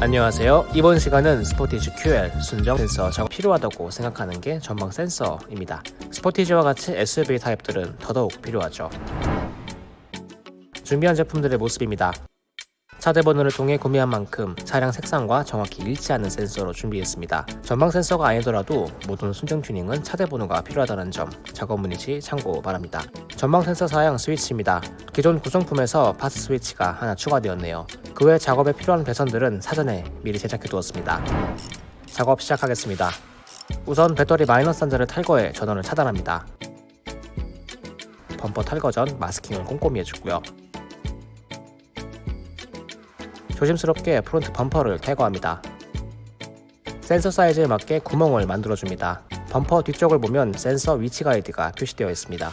안녕하세요. 이번 시간은 스포티지 QL 순정 센서 작업 필요하다고 생각하는 게 전방 센서입니다. 스포티지와 같이 SUV 타입들은 더더욱 필요하죠. 준비한 제품들의 모습입니다. 차대 번호를 통해 구매한 만큼 차량 색상과 정확히 일치하는 센서로 준비했습니다. 전방 센서가 아니더라도 모든 순정 튜닝은 차대 번호가 필요하다는 점 작업 문의 시 참고 바랍니다. 전방 센서 사양 스위치입니다. 기존 구성품에서 PAS 스위치가 하나 추가되었네요. 그 외 작업에 필요한 배선들은 사전에 미리 제작해 두었습니다. 작업 시작하겠습니다. 우선 배터리 마이너스 단자를 탈거해 전원을 차단합니다. 범퍼 탈거 전 마스킹을 꼼꼼히 해주고요. 조심스럽게 프론트 범퍼를 탈거합니다. 센서 사이즈에 맞게 구멍을 만들어줍니다. 범퍼 뒤쪽을 보면 센서 위치 가이드가 표시되어 있습니다.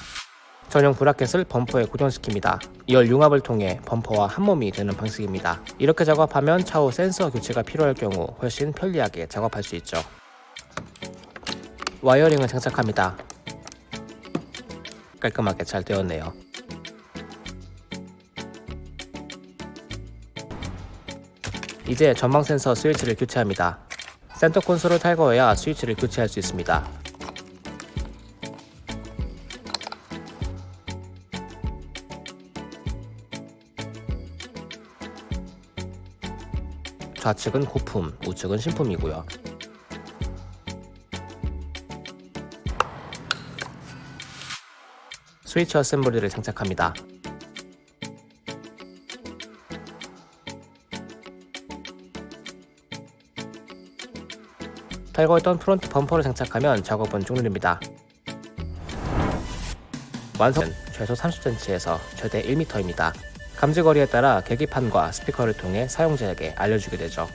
전용 브라켓을 범퍼에 고정시킵니다. 열 융합을 통해 범퍼와 한몸이 되는 방식입니다. 이렇게 작업하면 차후 센서 교체가 필요할 경우 훨씬 편리하게 작업할 수 있죠. wiring을 장착합니다. 깔끔하게 잘 되었네요. 이제 전방 센서 스위치를 교체합니다. 센터 콘솔을 탈거해야 스위치를 교체할 수 있습니다. 좌측은 고품, 우측은 신품이고요. 스위치 어셈블리를 장착합니다. 탈거했던 프론트 범퍼를 장착하면 작업은 종료됩니다. 완성은 최소 30cm에서 최대 1m입니다. 감지거리에 따라 계기판과 스피커를 통해 사용자에게 알려주게 되죠.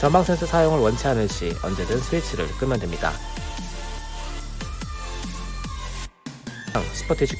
전방 센서 사용을 원치 않을 시 언제든 스위치를 끄면 됩니다. 스포티지